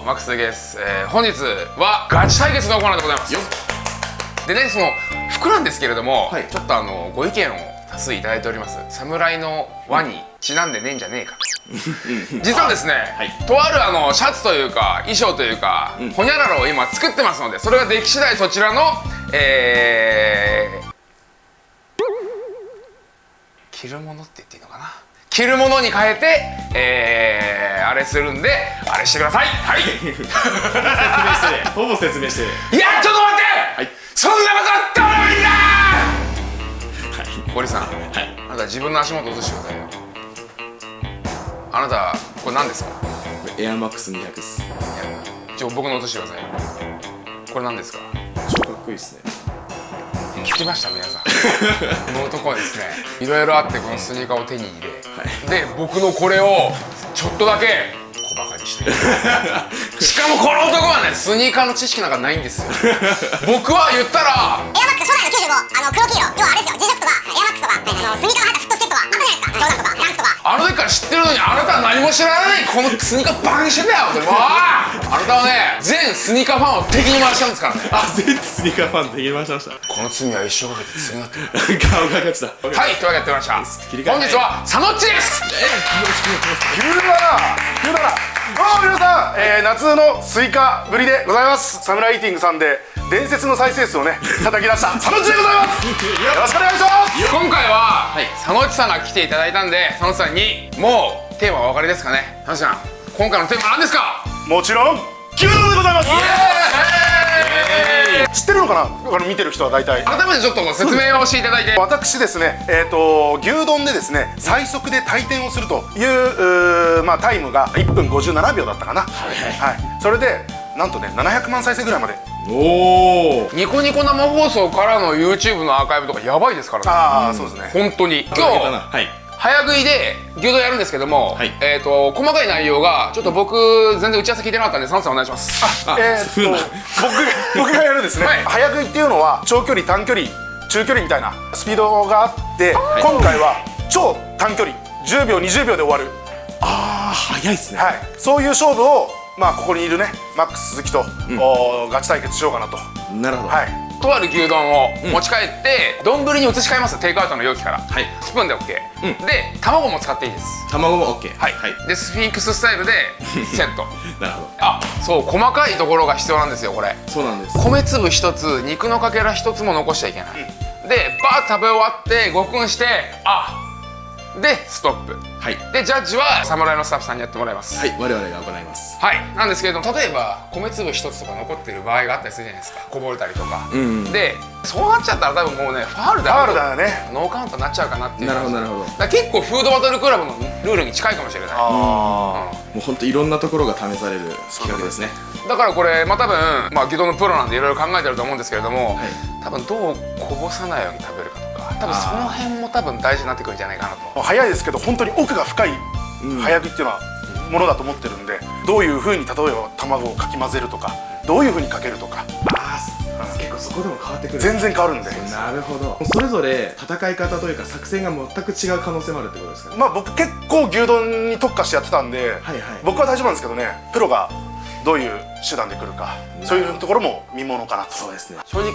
もマックスです、えー、本日はガチ対決のコーナーでございます。でねその服なんですけれども、はい、ちょっとあのご意見を多数いただいております。侍の輪にちなんでねえんじゃねえか。と実はですね、はい、とあるあのシャツというか衣装というか、うん、ほにゃららを今作ってますのでそれができ次第そちらのえー、着るものって言っていいのかな？着るものに変えてえー、あれするんであれしてください。はい。説明してほぼ説明していやちょっと待って、はい、そんなことあったらいいんだ堀さん、はい、あなた自分の足元落としてくださいよ。あなたこれ何ですか？エアマックス200です。いやちょ僕の落としてくださいこれ何ですか？超かっこいいですね。聞きました？皆さんこの男はですねいろいろあってこのスニーカーを手に入れ、はい、で僕のこれをちょっとだけ小バカにして。しかもこの男はねスニーカーの知識なんかないんですよ。僕は言ったらエアマックス初代の95あの黒黄色。要はあれですよ。G ショックとかエアマックスとか、あのスニーカーが入ったフットステップはあったじゃないですか。ジョとかあの時から知ってるのにあなたは何も知らない。このスニーカーバカにしてんだよ。もうあなたはね全スニーカーファンを敵に回したんですからね。あ全スニーカーファン敵に回しました。この罪は一生かけて償ってる顔が勝ちだはいというわけでやってました。本日は佐野っちです。え急だな急だなどうも皆さん、えー、夏のスイカぶりでございます。サムライティングさんで伝説の再生数をね 叩き出した佐野っちでございます。よろしくお願いします。今回は、はい、佐野さんが来ていただいたんで佐野さんにもうテーマお分かりですかね。佐野さん。今回のテーマは何ですか？もちろん牛丼でございます。知ってるのかな？あの見てる人は大体。改めてちょっと説明をしていただいて。私ですねえっ、ー、と牛丼でですね最速で退店をするというまあタイムが1分57秒だったかな。はい、はい、それでなんとね700万再生ぐらいまでおおニコニコ生放送からの YouTube のアーカイブとかやばいですからね。ああ、うん、そうですね。本当に。今日、はい。早食いで牛丼やるんですけども、はい、えっ、ー、と細かい内容がちょっと僕全然打ち合わせ聞いてなかったんで佐野さんお願いします。あえー、っと僕僕がやるですね、はい、早食いっていうのは長距離短距離中距離みたいなスピードがあって、はい、今回は超短距離。10秒20秒で終わる。ああ早いですね、はい、そういう勝負をまあここにいるねマックス鈴木と、うん、ガチ対決しようかなと。なるほど。はい。とある牛丼を持ち帰って丼、に移し替えますテイクアウトの容器から、はい、スプーンで OK、うん、で卵も使っていいです。卵も OK はい、はい、でスフィンクススタイルで セット。なるほど。あそう細かいところが必要なんですよこれ。そうなんです。米粒一つ肉のかけら一つも残しちゃいけない、うん、でバーッ食べ終わってごくんしてあでストップ。はい。でジャッジは侍のスタッフさんにやってもらいます。はい我々が行います。はい。なんですけれども例えば米粒一つとか残ってる場合があったりするじゃないですか。こぼれたりとか、うん、でそうなっちゃったら多分もうねファールだファールだよね。ノーカウントになっちゃうかなっていう。なるほどなるほど。結構フードバトルクラブのルールに近いかもしれない。ああ、うん、もう本当いろんなところが試される企画ですね。だからこれまあ多分まあ義堂のプロなんでいろいろ考えてると思うんですけれども、はい、多分どうこぼさないように食べるか多分その辺も多分大事になってくるんじゃないかなと。早いですけど本当に奥が深い早食いっていうのはものだと思ってるんでどういうふうに例えば卵をかき混ぜるとかどういうふうにかけるとか。ああ結構そこでも変わってくる全然変わるんで。なるほど。それぞれ戦い方というか作戦が全く違う可能性もあるってことですか、ね、まあ僕結構牛丼に特化してやってたんで、はいはい、僕は大丈夫なんですけどね。プロがどういう手段で来るか。そういうところも見ものかなと。そうですね。正直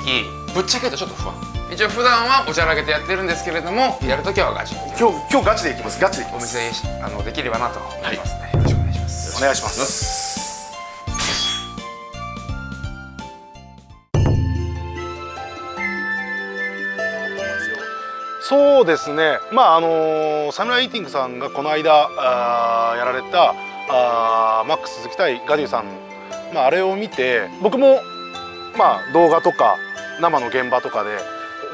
ぶっちゃけるとちょっと不安一応普段はおちゃらけてやってるんですけれどもやるときはガチ。今日今日ガチでいきます。ガチでいきます。お店あのできればなと思いますね、はい、よろしくお願いします。お願いします。そうですね。まああのー、サムライイーティングさんがこの間あやられたあマックス鈴木対ガデューさん、まあ、あれを見て僕も、まあ、動画とか生の現場とかで、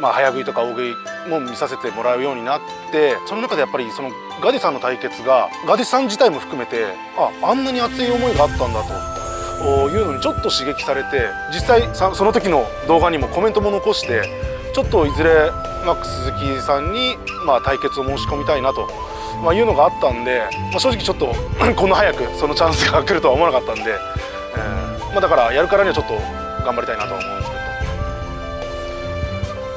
まあ、早食いとか大食いも見させてもらうようになってその中でやっぱりそのガディさんの対決がガディさん自体も含めてああんなに熱い思いがあったんだというのにちょっと刺激されて実際その時の動画にもコメントも残してちょっといずれマックス鈴木さんに、まあ、対決を申し込みたいなとまあ、いうのがあったんで、まあ、正直ちょっと こんな早くそのチャンスが来るとは思わなかったんで、えーまあ、だからやるからにはちょっと頑張りたいなと思う。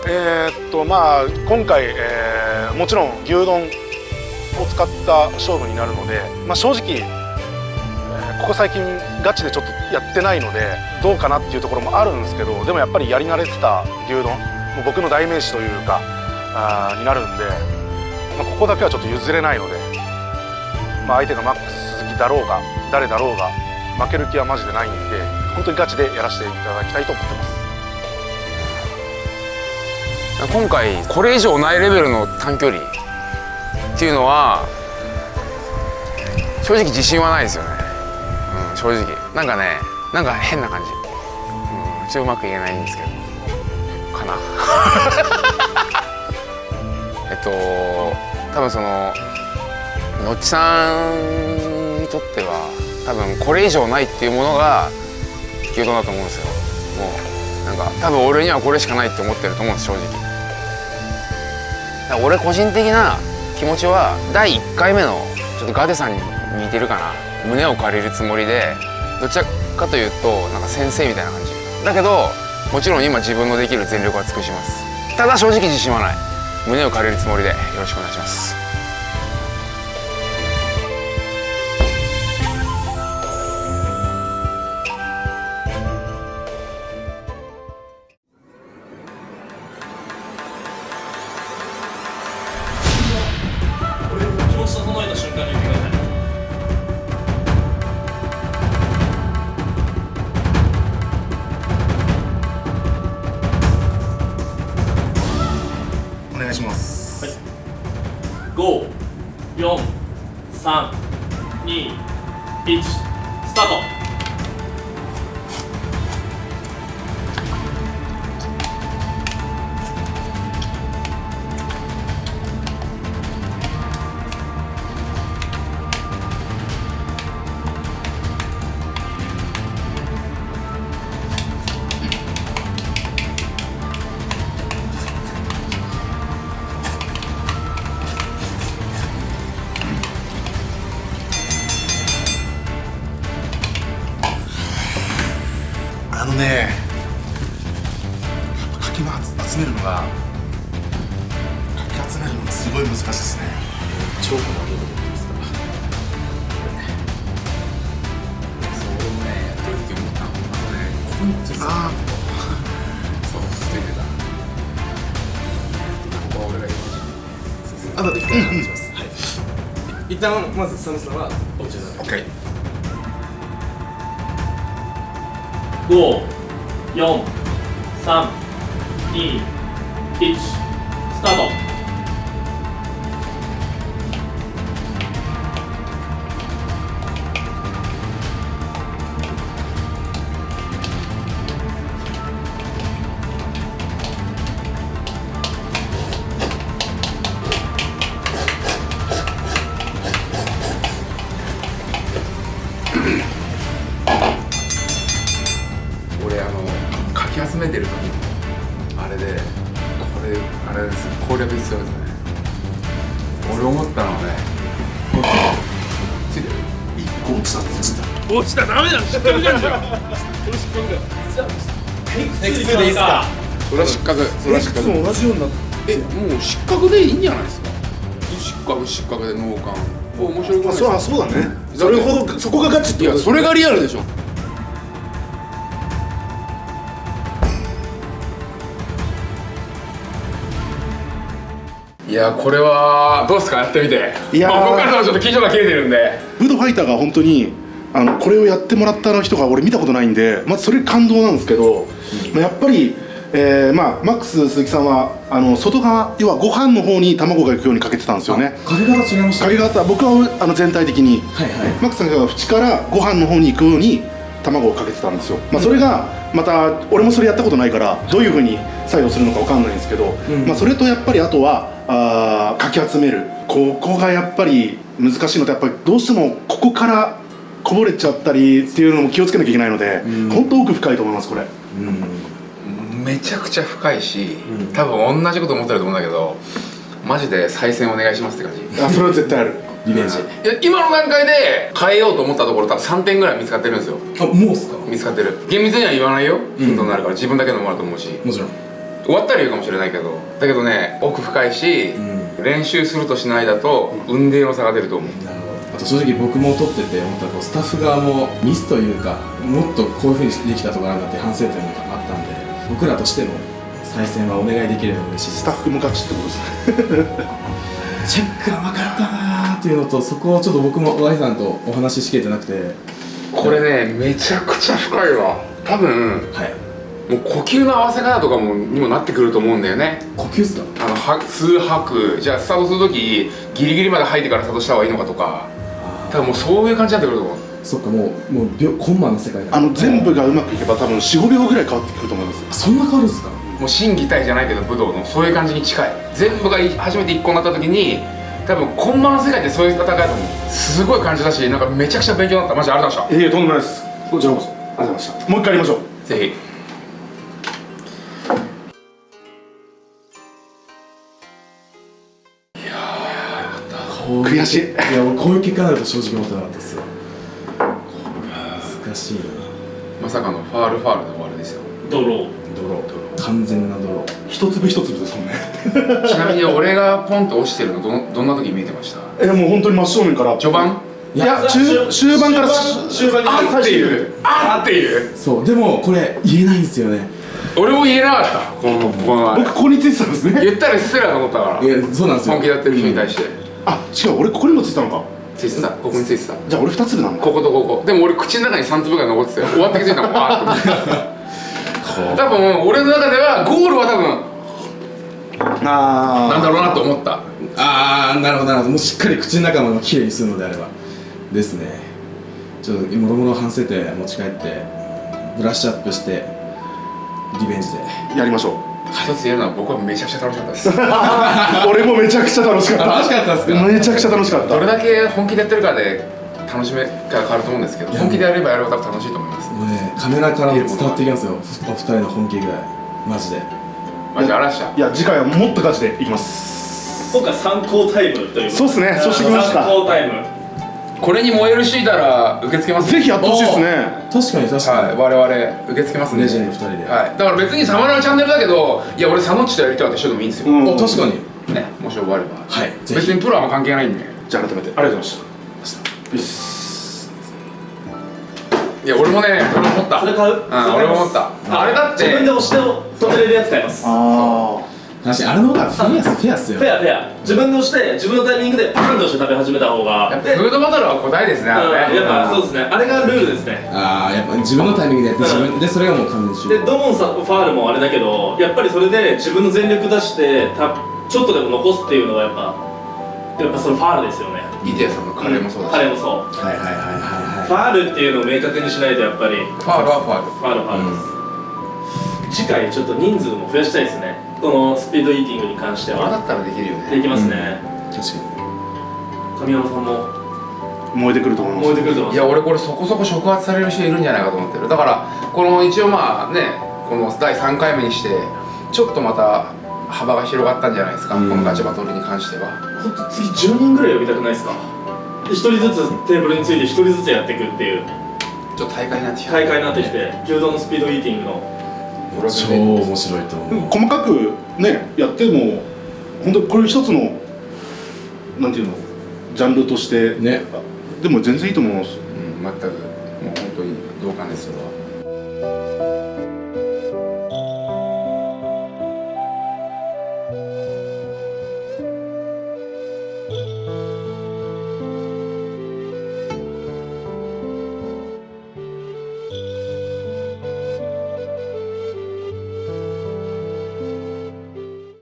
えー、っとまあ今回、えー、もちろん牛丼を使った勝負になるので、まあ、正直、えー、ここ最近ガチでちょっとやってないのでどうかなっていうところもあるんですけどでもやっぱりやり慣れてた牛丼もう僕の代名詞というかあになるんで、まあ、ここだけはちょっと譲れないので、まあ、相手がマックス鈴木だろうが誰だろうが負ける気はマジでないんで本当にガチでやらせていただきたいと思ってます。今回これ以上ないレベルの短距離っていうのは正直自信はないですよね、うん、正直。なんかねなんか変な感じ、うん、ちょっとうまく言えないんですけど。かな。えっと多分そののっちさんにとっては多分これ以上ないっていうものが牛丼だと思うんですよ。なんか多分俺にはこれしかないって思ってると思うんです正直。俺個人的な気持ちは第1回目のちょっとガデさんに似てるかな。胸を借りるつもりでどちらかというとなんか先生みたいな感じ。だけどもちろん今自分のできる全力は尽くします。ただ正直自信はない。胸を借りるつもりでよろしくお願いします。お願いします。はい。5、4、3、2、1、スタート。ねここについてたあそうついてた。ここは俺があとで一回話します、はい。一旦まず佐野さんはこちら。オッケー。5、4、3、2、1、スタート俺思ったのはねこっちついてる一個落ちた落ちた落ちたダメだ失格じゃんじゃん。これ失格だよテクスでいいか？それは失格。それは失格。も同じようになってえもう失格でいいんじゃないですか？失格失格で脳幹。もう面白くないですそうかあそうだね。それほどそこがガチってこといやそれがリアルでしょいやこれはどうですか？やってみて。いやー。まあ、僕からはちょっと緊張が切れてるんで。フードファイターが本当にあのこれをやってもらった人が俺見たことないんでまずそれ感動なんですけど、まあやっぱり、えーまあ、マックス鈴木さんはあの外側要はご飯の方に卵が行くようにかけてたんですよね。かけ方違いましたかけ方僕はあの全体的に。はいはい。マックスさんが縁からご飯の方に行くように卵をかけてたんですよ、まあ、それがまた俺もそれやったことないからどういうふうに作用するのかわかんないんですけど、ん。まあ、それとやっぱりあとはあーかき集める。ここがやっぱり難しいのとやっぱりどうしてもここからこぼれちゃったりっていうのも気をつけなきゃいけないので、本当奥深いと思いますこれ。めちゃくちゃ深いし、多分同じこと思ってると思うんだけどマジで再選お願いしますって感じ。あそれは絶対ある。リベンジ。いや今の段階で変えようと思ったところ多分3点ぐらい見つかってるんですよ。あもうっすか？見つかってる。厳密には言わないよ。ヒントになるから自分だけのものだと思うし。もちろん終わったら言うかもしれないけどだけどね奥深いし、ん。練習するとしないだと運命の差が出ると思う。なるほあと正直僕も撮ってて思ったらこうスタッフ側もミスというかもっとこういうふうにできたところあるんだって反省点があったんで僕らとしても再選はお願いできれば嬉しいです。スタッフ向かちってことですね。チェック甘かったなーっていうのとそこをちょっと僕も Y さんとお話ししきれてなくて。これねめちゃくちゃ深いわ。多分はいもう呼吸の合わせ方とかもにもなってくると思うんだよね。呼吸っすか？あのは吸う吐くじゃあスタートする時ギリギリまで吐いてからスタートした方がいいのかとか。多分もうそういう感じになってくると思う。そっかもうもう秒コンマの世界だあの全部がうまくいけば多分45秒ぐらい変わってくると思います。そんな変わるんですか？もう心技体じゃないけど武道のそういう感じに近い。全部がい初めて一個になった時に多分コンマの世界ってそういう戦いだと思う。すごい感じだしなんかめちゃくちゃ勉強になった。マジありがとうございまいえいえとんでもないです。こちらこそ。ありがとうございました。もう一回やりましょう。したぜひ悔しい。いや俺こういう結果になると正直思ってなかったですよ。難しいな。まさかのファールファールで終わりですよ。ドロー。泥完全な泥一粒一粒ですもんね。ちなみに俺がポンと落ちてるのどんどんな時見えてました？えもう本当に真正面から。序盤？いや中終盤から終盤にあっていうあっていうそうでもこれ言えないんですよね。俺も言えなかった。このこの僕ここについてたんですね。言ったら失礼だと思ったから。いやそうなんですよ。本気でやってる人に対してあ違う俺ここにもついてたのか。ついてたここについてた。じゃあ俺二粒なんだ。こことここ。でも俺口の中に3粒ぐらい残ってて終わって気づいたもんわーっと思って。多分俺の中ではゴールは多分あなんだろうなと思った。ああなるほどなるほど。もうしっかり口の中まできれいにするのであれば。ですね。ちょっともろもろ反省点持ち帰ってブラッシュアップしてリベンジで。やりましょ一つ言えるのは僕はめちゃくちゃ楽しかったです。う 俺もめちゃくちゃ楽しかった。楽しかったですか？めちゃくちゃ楽しかった。どれだけ本気でやってるかで楽しめが変わると思うんですけど本気でやればやるほど楽しいと思います。もうねカメラからも伝わってきますよ。お二人の本気ぐらいマジで。マジで？嵐したいや次回はもっとガチでいきます。今回参考タイムというそうっすね。そうしてきました。参考タイムこれに燃えるシーたら受け付けますぜひやってほしいですね。確かに確かに、はい我々受け付けますんでレジェンド二人で。はい。だから別にサマラのチャンネルだけどいや俺サノッチとやりたいって人でもいいんですよ、うん。お確かに。ねもし終われば。はい。別にプロは関係ないんで。じゃあ改めて。ありがとうございましたよしいや俺もね俺も思った。それ買う？うん俺も思った。あれだって。自分で押して止めれるやつ買います。あ確かにあれの方がフェアっすフェアっすよ。フェアフェア。自分で押して自分のタイミングでパンとして食べ始めた方が。やっぱでフードバトルは答えですねあれね。うんやっぱそうですね。あれがルールですね。ああやっぱ自分のタイミングでやって自分でそれがもう完全にでドモンさんファールもあれだけどやっぱりそれで自分の全力出してたちょっとでも残すっていうのはやっぱやっぱそのファールですよね。イデアさんのカレーもそうだし、彼もそう。はいはいはいはいファールっていうのを明確にしないとやっぱり。ファールはファール。ファールファールです、次回ちょっと人数も増やしたいですねこのスピードイーティングに関してはったらできるよね。できますね、確か神山さんも。あ燃えてくると思います。燃えてくると思います。いや俺これそこそこ触発される人いるんじゃないかと思ってる。だからこの一応まあねこの第3回目にしてちょっとまた幅が広がったんじゃないですか、うん。このガチバトルに関しては。ほんと次10人ぐらい呼びたくないですか？で1人ずつテーブルについて1人ずつやっていくっていう。ちょっと大会になってきた。大会になってきて牛丼のスピードイーティングの俺は超全然面白いと思う。細かくねやっても本当これ一つのなんていうのジャンルとして。ね。でも全然いいと思います。うん全く。もう本当に同感ですそれは